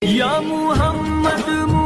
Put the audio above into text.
Ya Muhammad